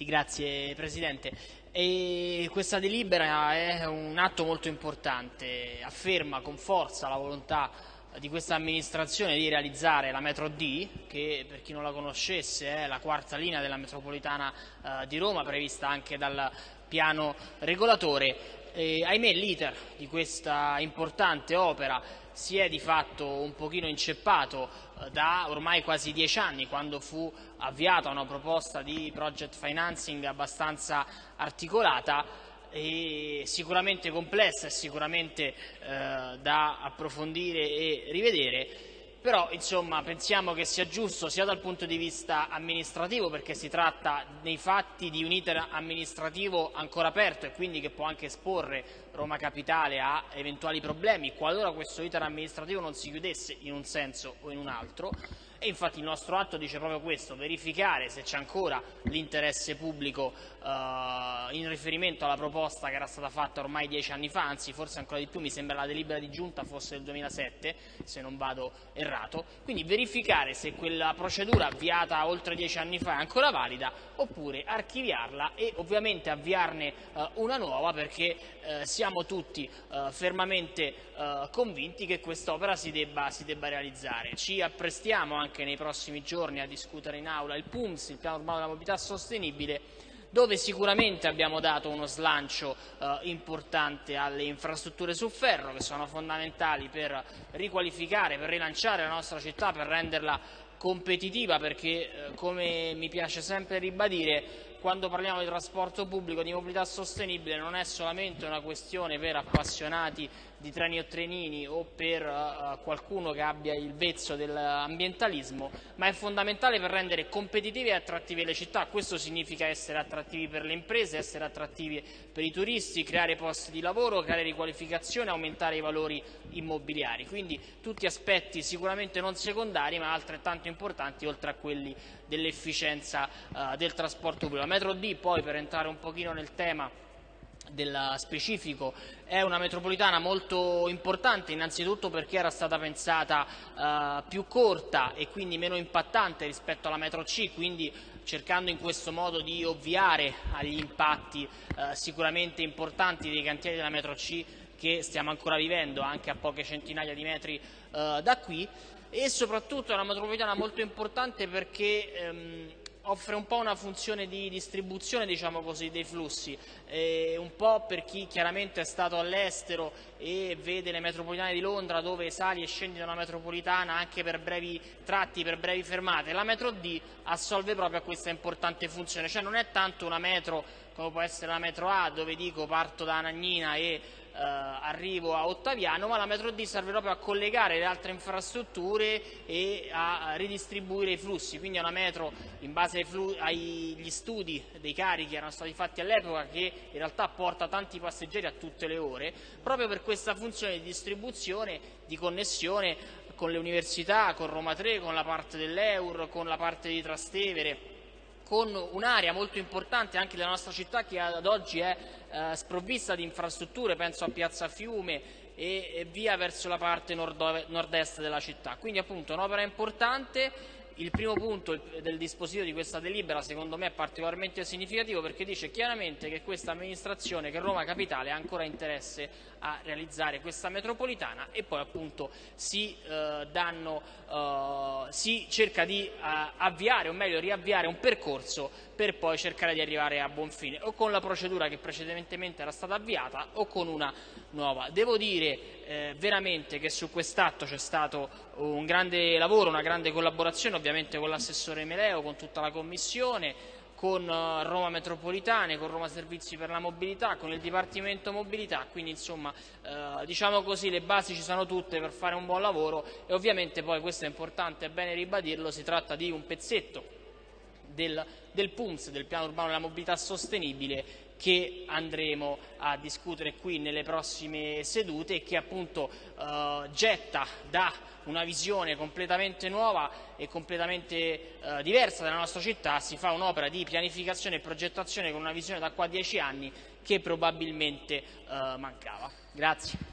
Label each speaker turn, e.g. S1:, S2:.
S1: Sì, grazie Presidente. E questa delibera è un atto molto importante, afferma con forza la volontà di questa amministrazione di realizzare la metro D, che per chi non la conoscesse è la quarta linea della metropolitana eh, di Roma, prevista anche dal piano regolatore. E, ahimè l'iter di questa importante opera si è di fatto un pochino inceppato eh, da ormai quasi dieci anni, quando fu avviata una proposta di project financing abbastanza articolata e sicuramente complessa e sicuramente eh, da approfondire e rivedere però insomma, pensiamo che sia giusto sia dal punto di vista amministrativo perché si tratta nei fatti di un iter amministrativo ancora aperto e quindi che può anche esporre Roma Capitale a eventuali problemi qualora questo iter amministrativo non si chiudesse in un senso o in un altro e infatti il nostro atto dice proprio questo, verificare se c'è ancora l'interesse pubblico eh, in riferimento alla proposta che era stata fatta ormai dieci anni fa, anzi forse ancora di più, mi sembra la delibera di giunta fosse del 2007, se non vado errato, quindi verificare se quella procedura avviata oltre dieci anni fa è ancora valida oppure archiviarla e ovviamente avviarne eh, una nuova perché eh, siamo tutti eh, fermamente eh, convinti che quest'opera si si debba realizzare. Ci apprestiamo anche anche nei prossimi giorni a discutere in aula il PUMS, il Piano Urbano della Mobilità Sostenibile, dove sicuramente abbiamo dato uno slancio eh, importante alle infrastrutture su ferro che sono fondamentali per riqualificare, per rilanciare la nostra città, per renderla competitiva perché eh, come mi piace sempre ribadire quando parliamo di trasporto pubblico, di mobilità sostenibile, non è solamente una questione per appassionati di treni o trenini o per uh, qualcuno che abbia il vezzo dell'ambientalismo, ma è fondamentale per rendere competitive e attrattive le città. Questo significa essere attrattivi per le imprese, essere attrattivi per i turisti, creare posti di lavoro, creare riqualificazione, aumentare i valori immobiliari. Quindi tutti aspetti sicuramente non secondari, ma altrettanto importanti oltre a quelli dell'efficienza uh, del trasporto pubblico. La metro D, poi per entrare un pochino nel tema, del specifico è una metropolitana molto importante innanzitutto perché era stata pensata eh, più corta e quindi meno impattante rispetto alla metro C quindi cercando in questo modo di ovviare agli impatti eh, sicuramente importanti dei cantieri della metro C che stiamo ancora vivendo anche a poche centinaia di metri eh, da qui. E soprattutto è una metropolitana molto importante perché ehm, offre un po' una funzione di distribuzione diciamo così, dei flussi, eh, un po' per chi chiaramente è stato all'estero e vede le metropolitane di Londra dove sali e scendi da una metropolitana anche per brevi tratti, per brevi fermate, la metro D assolve proprio a questa importante funzione, cioè non è tanto una metro come può essere la metro A dove dico parto da Anagnina e arrivo a Ottaviano, ma la metro D serve proprio a collegare le altre infrastrutture e a ridistribuire i flussi, quindi è una metro in base agli studi dei carichi che erano stati fatti all'epoca che in realtà porta tanti passeggeri a tutte le ore, proprio per questa funzione di distribuzione, di connessione con le università, con Roma 3, con la parte dell'Eur, con la parte di Trastevere, con un'area molto importante anche della nostra città che ad oggi è eh, sprovvista di infrastrutture, penso a Piazza Fiume e, e via verso la parte nord-est della città. Quindi appunto un'opera importante il primo punto del dispositivo di questa delibera secondo me è particolarmente significativo perché dice chiaramente che questa amministrazione, che Roma Capitale ha ancora interesse a realizzare questa metropolitana e poi appunto si, eh, danno, eh, si cerca di eh, avviare o meglio riavviare un percorso per poi cercare di arrivare a buon fine o con la procedura che precedentemente era stata avviata o con una nuova. Devo dire eh, veramente che su quest'atto c'è stato un grande lavoro, una grande collaborazione ovviamente con l'assessore Meleo, con tutta la Commissione, con eh, Roma Metropolitane, con Roma Servizi per la Mobilità, con il Dipartimento Mobilità, quindi insomma eh, diciamo così le basi ci sono tutte per fare un buon lavoro e ovviamente poi questo è importante, è bene ribadirlo, si tratta di un pezzetto del, del PUMS, del Piano Urbano della Mobilità Sostenibile, che andremo a discutere qui nelle prossime sedute e che appunto eh, getta da una visione completamente nuova e completamente eh, diversa della nostra città, si fa un'opera di pianificazione e progettazione con una visione da qua a dieci anni che probabilmente eh, mancava. Grazie.